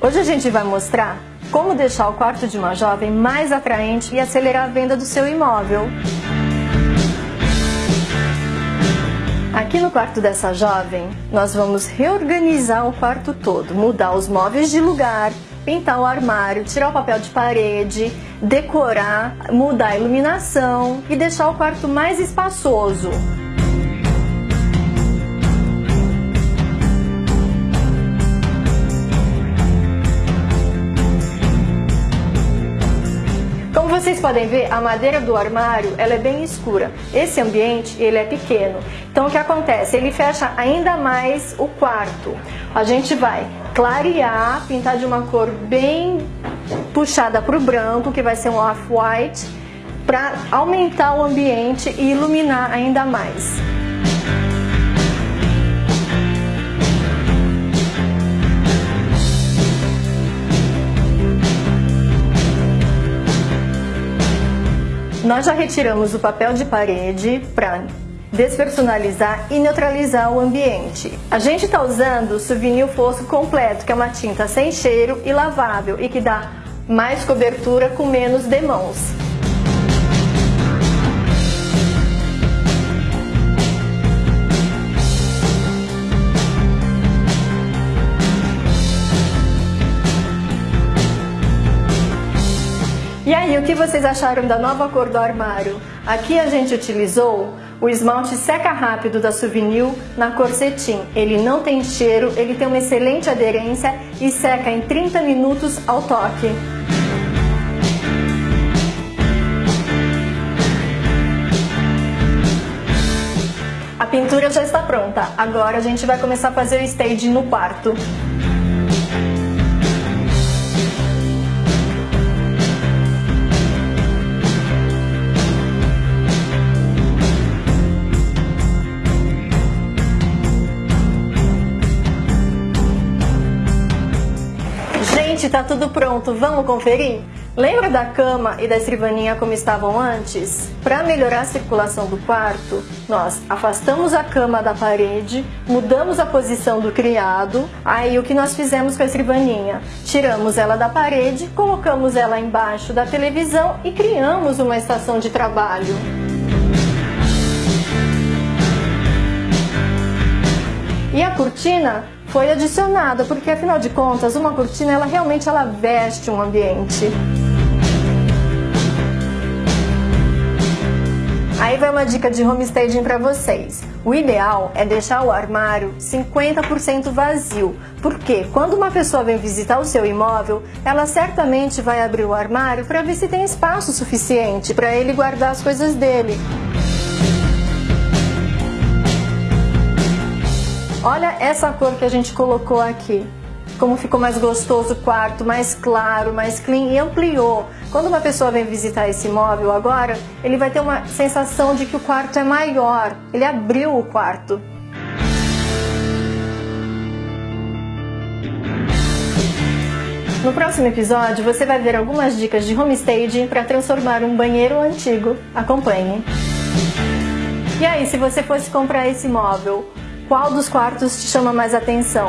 Hoje a gente vai mostrar como deixar o quarto de uma jovem mais atraente e acelerar a venda do seu imóvel. Aqui no quarto dessa jovem, nós vamos reorganizar o quarto todo, mudar os móveis de lugar, pintar o armário, tirar o papel de parede, decorar, mudar a iluminação e deixar o quarto mais espaçoso. Vocês podem ver, a madeira do armário ela é bem escura. Esse ambiente ele é pequeno. Então o que acontece? Ele fecha ainda mais o quarto. A gente vai clarear, pintar de uma cor bem puxada para o branco, que vai ser um off-white, para aumentar o ambiente e iluminar ainda mais. Nós já retiramos o papel de parede para despersonalizar e neutralizar o ambiente. A gente está usando o Souvenir Fosco completo, que é uma tinta sem cheiro e lavável e que dá mais cobertura com menos demãos. E aí, o que vocês acharam da nova cor do armário? Aqui a gente utilizou o esmalte seca rápido da Souvenir na cor cetim. Ele não tem cheiro, ele tem uma excelente aderência e seca em 30 minutos ao toque. A pintura já está pronta, agora a gente vai começar a fazer o staging no quarto. Gente, tá tudo pronto, vamos conferir? Lembra da cama e da escrivaninha como estavam antes? Para melhorar a circulação do quarto, nós afastamos a cama da parede, mudamos a posição do criado, aí o que nós fizemos com a escrivaninha? Tiramos ela da parede, colocamos ela embaixo da televisão e criamos uma estação de trabalho. E a cortina foi adicionada, porque afinal de contas, uma cortina ela realmente ela veste um ambiente. Aí vai uma dica de homestaging para vocês. O ideal é deixar o armário 50% vazio, porque quando uma pessoa vem visitar o seu imóvel, ela certamente vai abrir o armário para ver se tem espaço suficiente para ele guardar as coisas dele. Olha essa cor que a gente colocou aqui. Como ficou mais gostoso o quarto, mais claro, mais clean e ampliou. Quando uma pessoa vem visitar esse imóvel agora, ele vai ter uma sensação de que o quarto é maior. Ele abriu o quarto. No próximo episódio, você vai ver algumas dicas de homestaging para transformar um banheiro antigo. Acompanhe! E aí, se você fosse comprar esse imóvel, qual dos quartos te chama mais atenção?